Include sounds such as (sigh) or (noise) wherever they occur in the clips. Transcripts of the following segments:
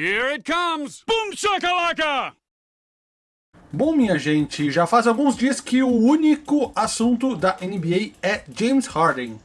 Here it comes! Boom shakalaka! Bom, minha gente, já faz alguns dias que o único assunto da NBA é James Harden.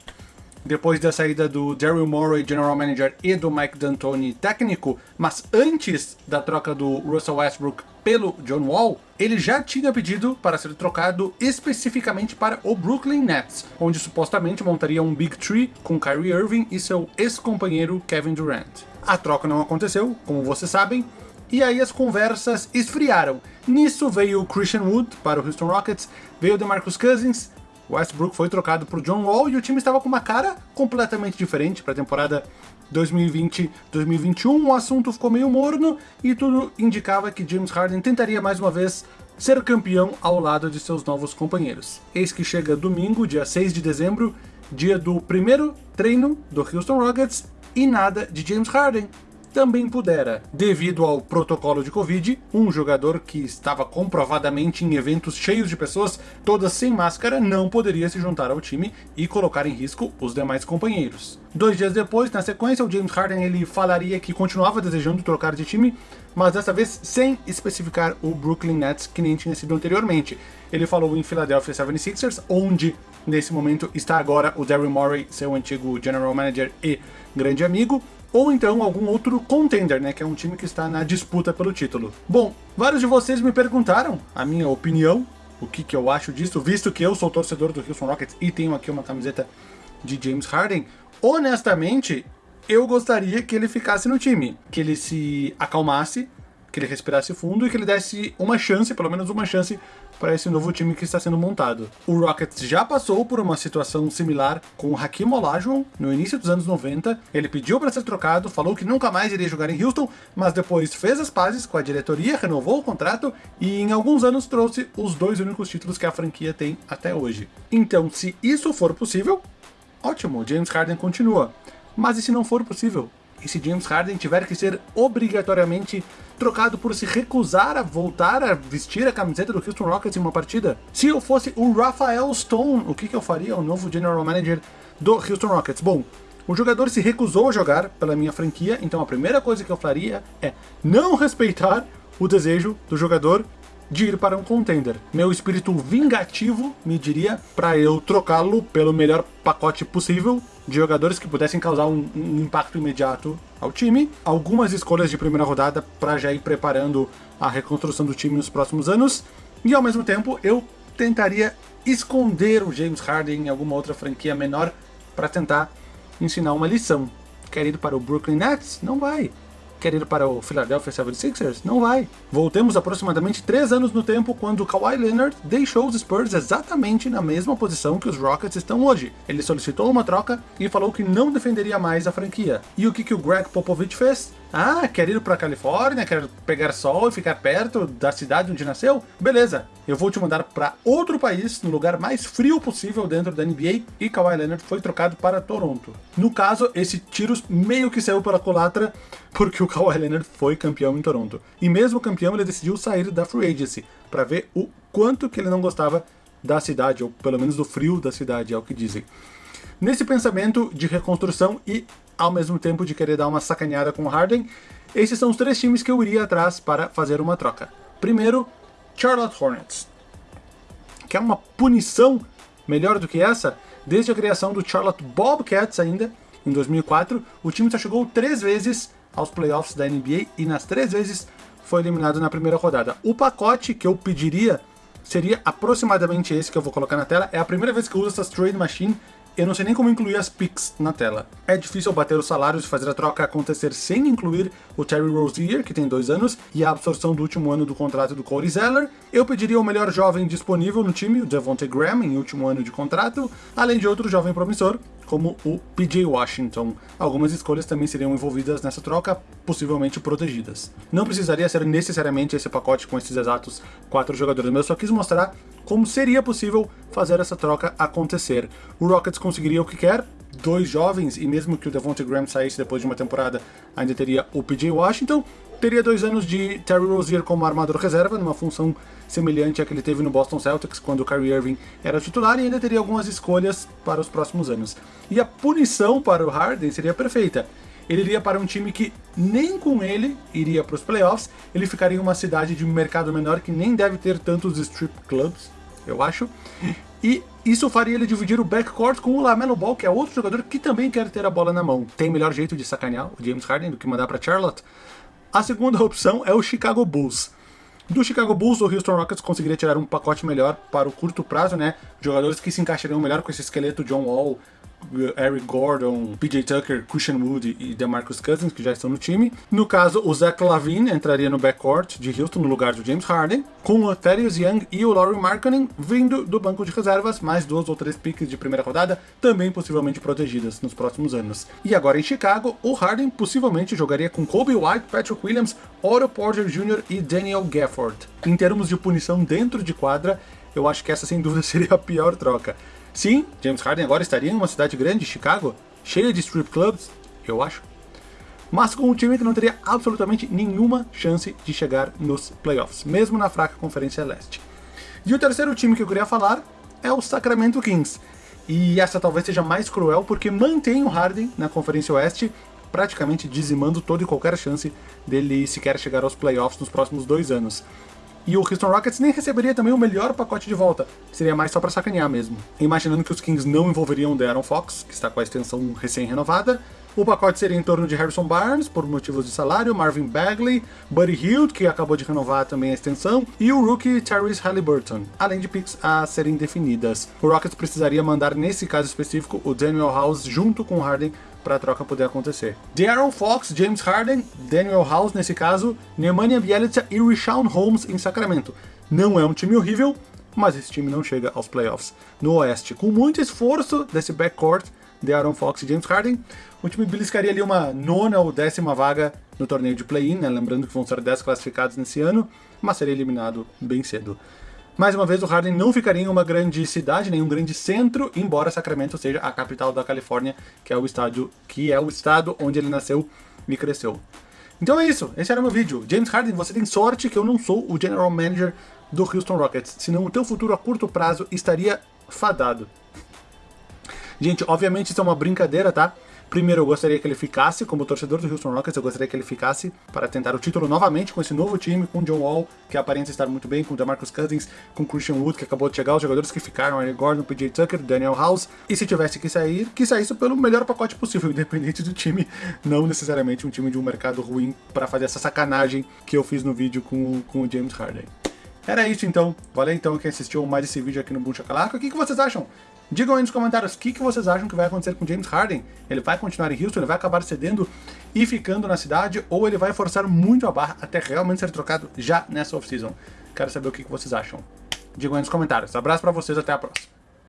Depois da saída do Daryl Morey, General Manager, e do Mike D'Antoni, técnico, mas antes da troca do Russell Westbrook pelo John Wall, ele já tinha pedido para ser trocado especificamente para o Brooklyn Nets, onde supostamente montaria um Big Tree com Kyrie Irving e seu ex-companheiro Kevin Durant. A troca não aconteceu, como vocês sabem, e aí as conversas esfriaram. Nisso veio o Christian Wood para o Houston Rockets, veio o DeMarcus Cousins, Westbrook foi trocado por John Wall e o time estava com uma cara completamente diferente para a temporada 2020-2021. O assunto ficou meio morno e tudo indicava que James Harden tentaria mais uma vez ser campeão ao lado de seus novos companheiros. Eis que chega domingo, dia 6 de dezembro, dia do primeiro treino do Houston Rockets e nada de James Harden também pudera, devido ao protocolo de Covid, um jogador que estava comprovadamente em eventos cheios de pessoas, todas sem máscara, não poderia se juntar ao time e colocar em risco os demais companheiros. Dois dias depois, na sequência, o James Harden ele falaria que continuava desejando trocar de time, mas dessa vez sem especificar o Brooklyn Nets, que nem tinha sido anteriormente. Ele falou em Philadelphia 76ers, onde nesse momento está agora o Daryl Morey, seu antigo general manager e grande amigo, ou então algum outro contender, né, que é um time que está na disputa pelo título. Bom, vários de vocês me perguntaram a minha opinião, o que, que eu acho disso, visto que eu sou torcedor do Houston Rockets e tenho aqui uma camiseta de James Harden. Honestamente, eu gostaria que ele ficasse no time, que ele se acalmasse, que ele respirasse fundo e que ele desse uma chance, pelo menos uma chance, para esse novo time que está sendo montado. O Rockets já passou por uma situação similar com o Hakim Olajuwon no início dos anos 90. Ele pediu para ser trocado, falou que nunca mais iria jogar em Houston, mas depois fez as pazes com a diretoria, renovou o contrato e em alguns anos trouxe os dois únicos títulos que a franquia tem até hoje. Então, se isso for possível, ótimo, James Harden continua. Mas e se não for possível? E se James Harden tiver que ser obrigatoriamente trocado por se recusar a voltar a vestir a camiseta do Houston Rockets em uma partida? Se eu fosse o Rafael Stone, o que, que eu faria, o novo General Manager do Houston Rockets? Bom, o jogador se recusou a jogar pela minha franquia, então a primeira coisa que eu faria é não respeitar o desejo do jogador de ir para um contender. Meu espírito vingativo me diria para eu trocá-lo pelo melhor pacote possível de jogadores que pudessem causar um, um, impacto imediato ao time. Algumas escolhas de primeira rodada para já ir preparando a reconstrução do time nos próximos anos. E ao mesmo tempo eu tentaria esconder o James Harden em alguma outra franquia menor para tentar ensinar uma lição. Quer ir para o Brooklyn Nets? Não vai quer ir para o Philadelphia 76ers? Não vai. Voltemos aproximadamente 3 anos no tempo quando Kawhi Leonard deixou os Spurs exatamente na mesma posição que os Rockets estão hoje. Ele solicitou uma troca e falou que não defenderia mais a franquia. E o que, que o Greg Popovich fez? Ah, quer ir para a Califórnia, quer pegar sol e ficar perto da cidade onde nasceu? Beleza, eu vou te mandar para outro país, no lugar mais frio possível dentro da NBA, e Kawhi Leonard foi trocado para Toronto. No caso, esse tiro meio que saiu pela culatra, porque o Kawhi Leonard foi campeão em Toronto. E mesmo campeão, ele decidiu sair da Free Agency, para ver o quanto que ele não gostava da cidade, ou pelo menos do frio da cidade, é o que dizem. Nesse pensamento de reconstrução e ao mesmo tempo de querer dar uma sacaneada com o Harden, esses são os três times que eu iria atrás para fazer uma troca. Primeiro, Charlotte Hornets. Quer uma punição melhor do que essa? Desde a criação do Charlotte Bobcats ainda, em 2004, o time já chegou três vezes aos playoffs da NBA e nas três vezes foi eliminado na primeira rodada. O pacote que eu pediria seria aproximadamente esse que eu vou colocar na tela. É a primeira vez que eu uso essa trade machine eu não sei nem como incluir as picks na tela. É difícil bater os salários e fazer a troca acontecer sem incluir o Terry Rozier, que tem dois anos, e a absorção do último ano do contrato do Cody Zeller. Eu pediria o melhor jovem disponível no time, o Devontae Graham, em último ano de contrato, além de outro jovem promissor, como o PJ Washington. Algumas escolhas também seriam envolvidas nessa troca, possivelmente protegidas. Não precisaria ser necessariamente esse pacote com esses exatos quatro jogadores, mas eu só quis mostrar como seria possível fazer essa troca acontecer. O Rockets conseguiria o que quer, dois jovens, e mesmo que o Devontae Graham saísse depois de uma temporada, ainda teria o PJ Washington, teria dois anos de Terry Rozier como armador reserva, numa função semelhante à que ele teve no Boston Celtics quando o Kyrie Irving era titular, e ainda teria algumas escolhas para os próximos anos. E a punição para o Harden seria perfeita. ele iria para um time que nem com ele iria para os playoffs, ele ficaria em uma cidade de mercado menor que nem deve ter tantos strip clubs, eu acho, e isso faria ele dividir o backcourt com o Lamelo Ball, que é outro jogador que também quer ter a bola na mão. Tem melhor jeito de sacanear o James Harden do que mandar para Charlotte? A segunda opção é o Chicago Bulls. Do Chicago Bulls, o Houston Rockets conseguiria tirar um pacote melhor para o curto prazo, né? Jogadores que se encaixariam melhor com esse esqueleto John Wall, Eric Gordon, PJ Tucker, Christian Wood e DeMarcus Cousins, que já estão no time. No caso, o Zach Lavine entraria no backcourt de Houston no lugar do James Harden, com o Thaddeus Young e o Laurie Markkanen vindo do banco de reservas, mais duas ou três piques de primeira rodada, também possivelmente protegidas nos próximos anos. E agora em Chicago, o Harden possivelmente jogaria com Kobe White, Patrick Williams, Otto Porter Jr. e Daniel Gafford. Em termos de punição dentro de quadra, eu acho que essa sem dúvida (laughs) seria a pior troca. Sim, James Harden agora estaria em uma cidade grande, Chicago, cheia de strip clubs, eu acho. Mas com um time que não teria absolutamente nenhuma chance de chegar nos playoffs, mesmo na fraca Conferência Leste. E o terceiro time que eu queria falar é o Sacramento Kings. E essa talvez seja mais cruel porque mantém o Harden na Conferência Oeste, praticamente dizimando toda e qualquer chance dele sequer chegar aos playoffs nos próximos dois anos. E o Houston Rockets nem receberia também o melhor pacote de volta, seria mais só para sacanear mesmo. Imaginando que os Kings não envolveriam o De'Aaron Fox, que está com a extensão recém-renovada, o pacote seria em torno de Harrison Barnes, por motivos de salário, Marvin Bagley, Buddy Hield, que acabou de renovar também a extensão, e o rookie Tyrese Halliburton, além de picks a serem definidas. O Rockets precisaria mandar, nesse caso específico, o Daniel House junto com o Harden para a troca poder acontecer. De'Aaron Fox, James Harden, Daniel House nesse caso, Nemanja Bjelica e Rishawn Holmes em Sacramento. Não é um time horrível, mas esse time não chega aos playoffs. No Oeste, com muito esforço desse backcourt, De'Aaron Fox e James Harden, o time beliscaria ali uma nona ou décima vaga no torneio de play-in, né? lembrando que vão ser 10 classificados nesse ano, mas seria eliminado bem cedo. Mais uma vez, o Harden não ficaria em uma grande cidade, nenhum grande centro, embora Sacramento seja a capital da Califórnia, que é o estádio, que é o estado onde ele nasceu e cresceu. Então é isso, esse era o meu vídeo. James Harden, você tem sorte que eu não sou o General Manager do Houston Rockets, senão o teu futuro a curto prazo estaria fadado. Gente, obviamente isso é uma brincadeira, tá? Primeiro, eu gostaria que ele ficasse, como torcedor do Houston Rockets, eu gostaria que ele ficasse para tentar o título novamente com esse novo time, com John Wall, que aparenta estar muito bem, com DeMarcus Cousins, com Christian Wood, que acabou de chegar, os jogadores que ficaram, Eric Gordon, PJ Tucker, Daniel House, e se tivesse que sair, que saísse pelo melhor pacote possível, (laughs) independente do time, não necessariamente um time de um mercado ruim para fazer essa sacanagem que eu fiz no vídeo com, com o James Harden. Era isso então, valeu então quem assistiu mais esse vídeo aqui no Boom Chacalaca, o que, que vocês acham? Digam aí nos comentários o que, que vocês acham que vai acontecer com James Harden. Ele vai continuar em Houston, ele vai acabar cedendo e ficando na cidade, ou ele vai forçar muito a barra até realmente ser trocado já nessa off-season. Quero saber o que, que vocês acham. Digam aí nos comentários. Abraço pra vocês, até a próxima.